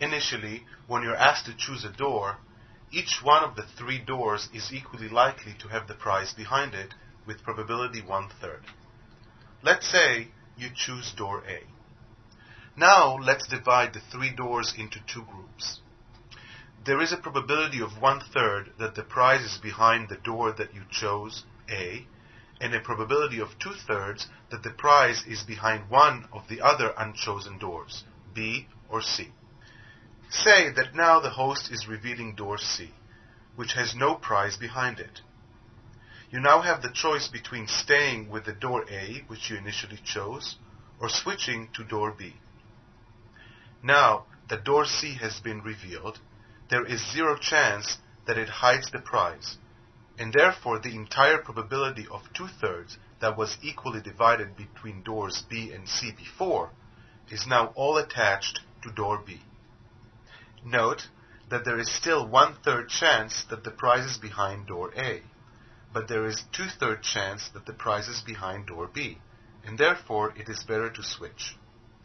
Initially, when you're asked to choose a door, each one of the three doors is equally likely to have the prize behind it with probability one-third. Let's say you choose door A. Now let's divide the three doors into two groups. There is a probability of one-third that the prize is behind the door that you chose, A, and a probability of two-thirds that the prize is behind one of the other unchosen doors, B or C. Say that now the host is revealing door C, which has no prize behind it. You now have the choice between staying with the door A, which you initially chose, or switching to door B. Now that door C has been revealed, there is zero chance that it hides the prize, and therefore the entire probability of two-thirds that was equally divided between doors B and C before is now all attached to door B. Note that there is still one-third chance that the prize is behind door A, but there is two-third chance that the prize is behind door B, and therefore it is better to switch.